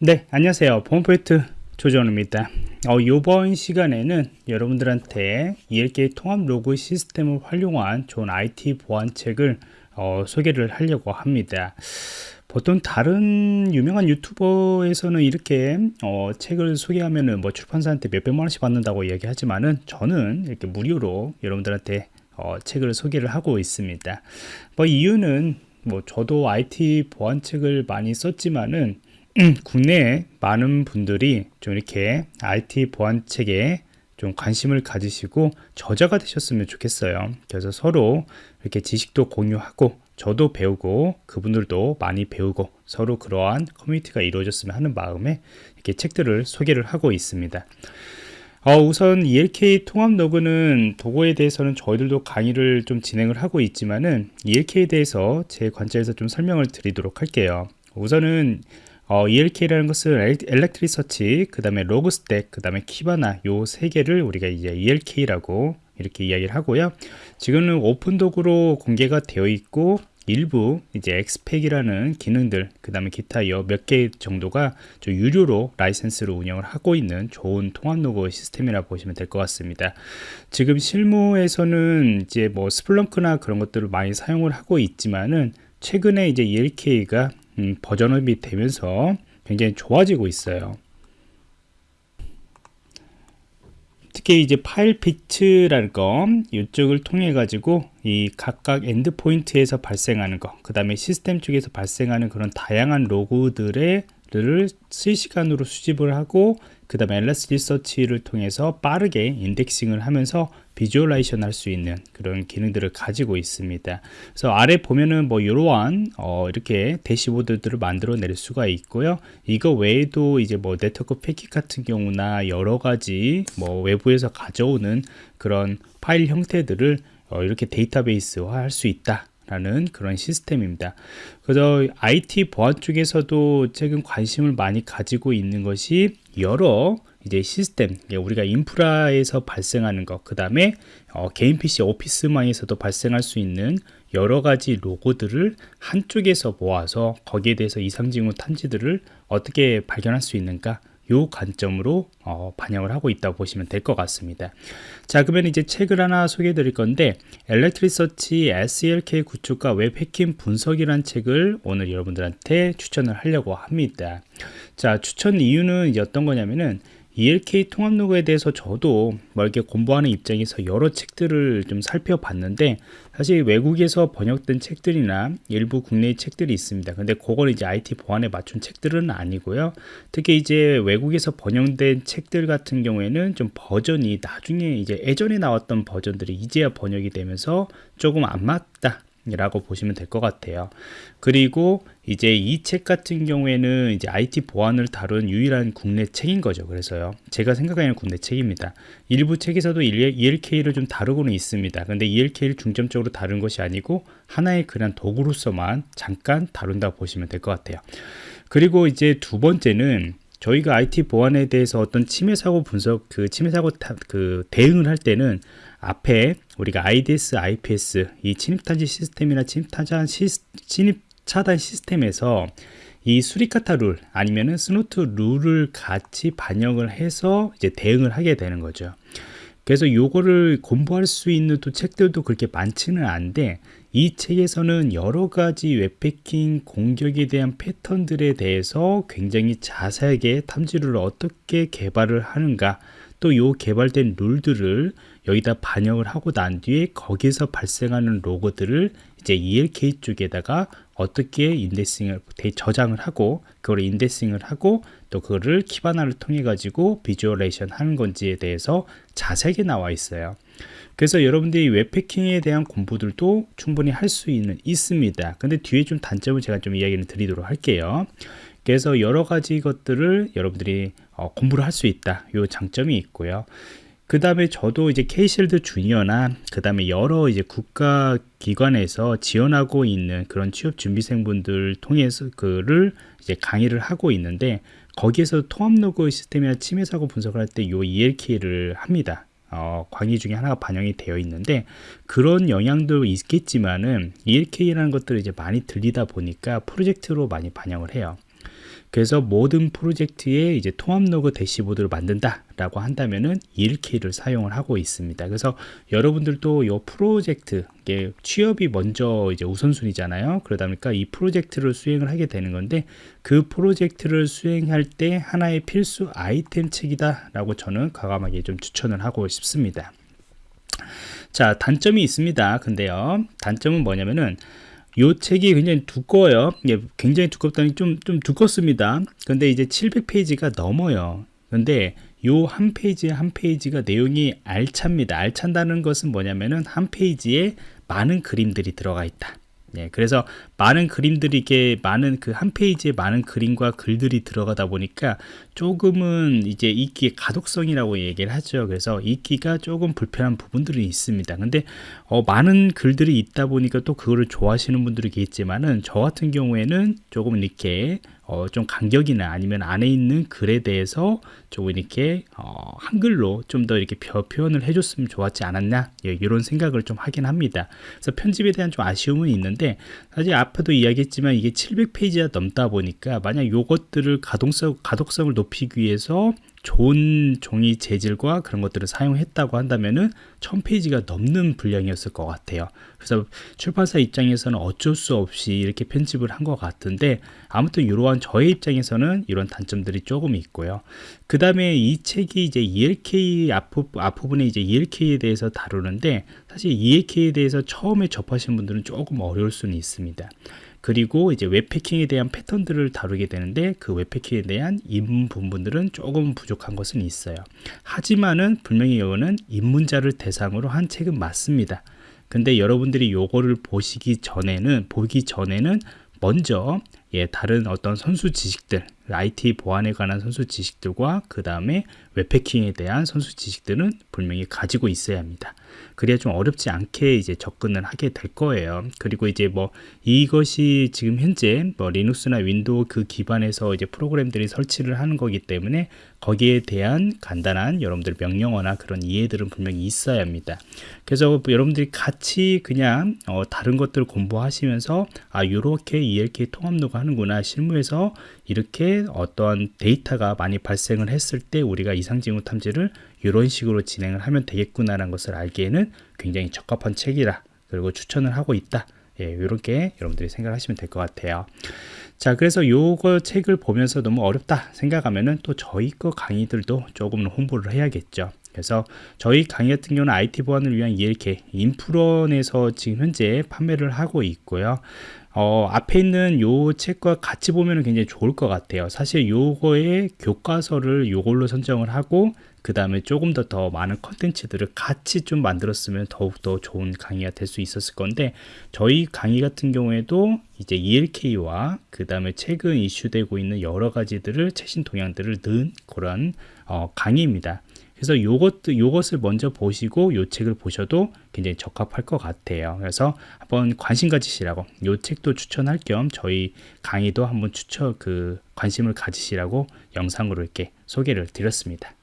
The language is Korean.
네 안녕하세요. 보안포인트 조정입니다. 어, 이번 시간에는 여러분들한테 ELK 통합 로그 시스템을 활용한 좋은 IT 보안책을 어, 소개를 하려고 합니다. 보통 다른 유명한 유튜버에서는 이렇게 어, 책을 소개하면은 뭐 출판사한테 몇백만 원씩 받는다고 얘기하지만은 저는 이렇게 무료로 여러분들한테 어, 책을 소개를 하고 있습니다. 뭐 이유는 뭐 저도 IT 보안책을 많이 썼지만은 국내에 많은 분들이 좀 이렇게 IT 보안책에 좀 관심을 가지시고 저자가 되셨으면 좋겠어요. 그래서 서로 이렇게 지식도 공유하고 저도 배우고 그분들도 많이 배우고 서로 그러한 커뮤니티가 이루어졌으면 하는 마음에 이렇게 책들을 소개를 하고 있습니다. 어, 우선 ELK 통합 로그는 도구에 대해서는 저희들도 강의를 좀 진행을 하고 있지만은 ELK에 대해서 제 관점에서 좀 설명을 드리도록 할게요. 우선은 어, ELK라는 것은 Elasticsearch, 그 다음에 Logstash, 그 다음에 Kibana 요 세 개를 우리가 이제 ELK라고 이렇게 이야기를 하고요. 지금은 오픈 도구로 공개가 되어 있고 일부 이제 X-Pack이라는 기능들 그 다음에 기타 몇 개 정도가 유료로 라이센스로 운영을 하고 있는 좋은 통합 로그 시스템이라고 보시면 될 것 같습니다 지금 실무에서는 이제 뭐 Splunk나 그런 것들을 많이 사용을 하고 있지만은 최근에 이제 ELK가 음, 버전업이 되면서 굉장히 좋아지고 있어요. 특히 이제 Filebeats라는 거 이쪽을 통해 가지고 이 각각 endpoint에서 발생하는 거 그 다음에 시스템 쪽에서 발생하는 그런 다양한 로그들의 를 실시간으로 수집을 하고 그 다음에 Elasticsearch를 통해서 빠르게 indexing을 하면서 visualization 할 수 있는 그런 기능들을 가지고 있습니다 그래서 아래 보면은 뭐 이러한 어 이렇게 대시보드들을 만들어 낼 수가 있고요 이거 외에도 이제 뭐 네트워크 패킷 같은 경우나 여러 가지 뭐 외부에서 가져오는 그런 파일 형태들을 어 이렇게 데이터베이스화 할 수 있다 라는 그런 시스템입니다. 그래서 IT 보안 쪽에서도 최근 관심을 많이 가지고 있는 것이 여러 이제 시스템, 우리가 인프라에서 발생하는 것, 그 다음에 어, 개인 PC 오피스망에서도 발생할 수 있는 여러 가지 로고들을 한쪽에서 모아서 거기에 대해서 이상징후 탄지들을 어떻게 발견할 수 있는가 요 관점으로 어, 반영을 하고 있다고 보시면 될 것 같습니다. 자 그러면 이제 책을 하나 소개해 드릴 건데 엘렉트리서치 SELK 구축과 웹 해킹 분석이란 책을 오늘 여러분들한테 추천을 하려고 합니다. 자 추천 이유는 어떤 거냐면은 ELK 통합 로그에 대해서 저도 뭐 이렇게 공부하는 입장에서 여러 책들을 좀 살펴봤는데 사실 외국에서 번역된 책들이나 일부 국내의 책들이 있습니다. 근데 그건 이제 IT 보안에 맞춘 책들은 아니고요. 특히 이제 외국에서 번역된 책들 같은 경우에는 좀 버전이 나중에 이제 예전에 나왔던 버전들이 이제야 번역이 되면서 조금 안 맞다 라고 보시면 될 것 같아요. 그리고 이제 이 책 같은 경우에는 이제 IT 보안을 다룬 유일한 국내 책인 거죠. 그래서요 제가 생각하는 국내 책입니다. 일부 책에서도 ELK를 좀 다루고는 있습니다. 근데 ELK를 중점적으로 다룬 것이 아니고 하나의 그냥 도구로서만 잠깐 다룬다 보시면 될 것 같아요. 그리고 이제 두 번째는 저희가 IT 보안에 대해서 어떤 침해 사고 분석 그 침해 사고 그 대응을 할 때는 앞에 우리가 IDS, IPS 이 침입 탐지 시스템이나 침입 차단 시스, 침입 차단 시스템에서 이 Suricata rule 아니면은 Snort rule을 같이 반영을 해서 이제 대응을 하게 되는 거죠. 그래서 요거를 공부할 수 있는 또 책들도 그렇게 많지는 않은데 이 책에서는 여러 가지 웹패킹 공격에 대한 패턴들에 대해서 굉장히 자세하게 탐지를 어떻게 개발을 하는가 또 요 개발된 룰들을 여기다 반영을 하고 난 뒤에 거기서 발생하는 로고들을 이제 ELK 쪽에다가 어떻게 인덱싱을 저장을 하고 그걸 인덱싱을 하고 또 그거를 키바나를 통해 가지고 비주얼레이션 하는 건지에 대해서 자세하게 나와 있어요. 그래서 여러분들이 웹패킹에 대한 공부들도 충분히 할 수 있는 있습니다. 근데 뒤에 좀 단점을 제가 좀 이야기를 드리도록 할게요. 그래서 여러 가지 것들을 여러분들이 어, 공부를 할 수 있다. 요 장점이 있고요 그 다음에 저도 이제 케이실드 주니어나 그 다음에 여러 이제 국가 기관에서 지원하고 있는 그런 취업 준비생분들 통해서 그를 이제 강의를 하고 있는데 거기에서 통합 로그 시스템이나 침해 사고 분석을 할때요 ELK를 합니다. 어, 강의 중에 하나가 반영이 되어 있는데 그런 영향도 있겠지만은 ELK라는 것들을 이제 많이 들리다 보니까 프로젝트로 많이 반영을 해요. 그래서 모든 프로젝트에 이제 통합 로그 대시보드를 만든다 라고 한다면은 ELK를 사용을 하고 있습니다. 그래서 여러분들도 이 프로젝트 이게 취업이 먼저 이제 우선순위잖아요. 그러다 보니까 이 프로젝트를 수행을 하게 되는 건데 그 프로젝트를 수행할 때 하나의 필수 아이템 책이다 라고 저는 과감하게 좀 추천을 하고 싶습니다. 자, 단점이 있습니다. 근데요. 단점은 뭐냐면은 요 책이 굉장히 두꺼워요. 예, 굉장히 두껍다니 좀, 좀 두껍습니다. 근데 이제 700페이지가 넘어요. 근데 요 한 페이지 한 페이지가 내용이 알찹니다. 알찬다는 것은 뭐냐면은 한 페이지에 많은 그림들이 들어가 있다. 예, 그래서 많은 그림들이 이게 많은 그 한 페이지에 많은 그림과 글들이 들어가다 보니까 조금은 이제 읽기의 가독성이라고 얘기를 하죠. 그래서 읽기가 조금 불편한 부분들이 있습니다. 근데 어, 많은 글들이 있다 보니까 또 그거를 좋아하시는 분들이 계겠지만은 저 같은 경우에는 조금 이렇게 어, 좀 간격이나 아니면 안에 있는 글에 대해서 조금 이렇게 어, 한글로 좀 더 이렇게 표현을 해줬으면 좋았지 않았냐 예, 이런 생각을 좀 하긴 합니다. 그래서 편집에 대한 좀 아쉬움은 있는데 사실 앞에도 이야기했지만 이게 700페이지가 넘다 보니까 만약 요것들을 가동성 가독성을 높이기 위해서 좋은 종이 재질과 그런 것들을 사용했다고 한다면은 1000페이지가 넘는 분량이었을 것 같아요. 그래서 출판사 입장에서는 어쩔 수 없이 이렇게 편집을 한 것 같은데 아무튼 이러한 저의 입장에서는 이런 단점들이 조금 있고요. 그 다음에 이 책이 이제 ELK 앞부, 앞부분에 이제 ELK에 대해서 다루는데 사실 ELK에 대해서 처음에 접하신 분들은 조금 어려울 수는 있습니다. 그리고 이제 웹패킹에 대한 패턴들을 다루게 되는데 그 웹패킹에 대한 입문 부분들은 조금 부족한 것은 있어요. 하지만은 분명히 이거는 입문자를 대상으로 한 책은 맞습니다. 근데 여러분들이 요거를 보시기 전에는 보기 전에는 먼저 예, 다른 어떤 선수 지식들, IT 보안에 관한 선수 지식들과 그 다음에 웹패킹에 대한 선수 지식들은 분명히 가지고 있어야 합니다. 그래야 좀 어렵지 않게 이제 접근을 하게 될 거예요. 그리고 이제 뭐 이것이 지금 현재 뭐 리눅스나 윈도우 그 기반에서 이제 프로그램들이 설치를 하는 거기 때문에 거기에 대한 간단한 여러분들 명령어나 그런 이해들은 분명히 있어야 합니다. 그래서 여러분들이 같이 그냥 어 다른 것들 공부하시면서 아 이렇게 ELK 통합로그 하는구나 실무에서 이렇게 어떠한 데이터가 많이 발생을 했을 때 우리가 이상징후 탐지를 이런 식으로 진행을 하면 되겠구나라는 것을 알기에는 굉장히 적합한 책이라 그리고 추천을 하고 있다. 예, 이렇게 여러분들이 생각하시면 될 것 같아요. 자, 그래서 요거 책을 보면서 너무 어렵다 생각하면은 또 저희 거 강의들도 조금 홍보를 해야겠죠. 그래서 저희 강의 같은 경우는 IT 보안을 위한 ELK 인프론에서 지금 현재 판매를 하고 있고요. 어, 앞에 있는 요 책과 같이 보면 굉장히 좋을 것 같아요. 사실 요거의 교과서를 요걸로 선정을 하고 그 다음에 조금 더 더 많은 컨텐츠들을 같이 좀 만들었으면 더욱더 좋은 강의가 될 수 있었을 건데 저희 강의 같은 경우에도 이제 ELK와 그 다음에 최근 이슈되고 있는 여러 가지들을 최신 동향들을 넣은 그런 어, 강의입니다. 그래서 요것 요것을 먼저 보시고 요 책을 보셔도 굉장히 적합할 것 같아요. 그래서 한번 관심 가지시라고 요 책도 추천할 겸 저희 강의도 한번 추천 그 관심을 가지시라고 영상으로 이렇게 소개를 드렸습니다.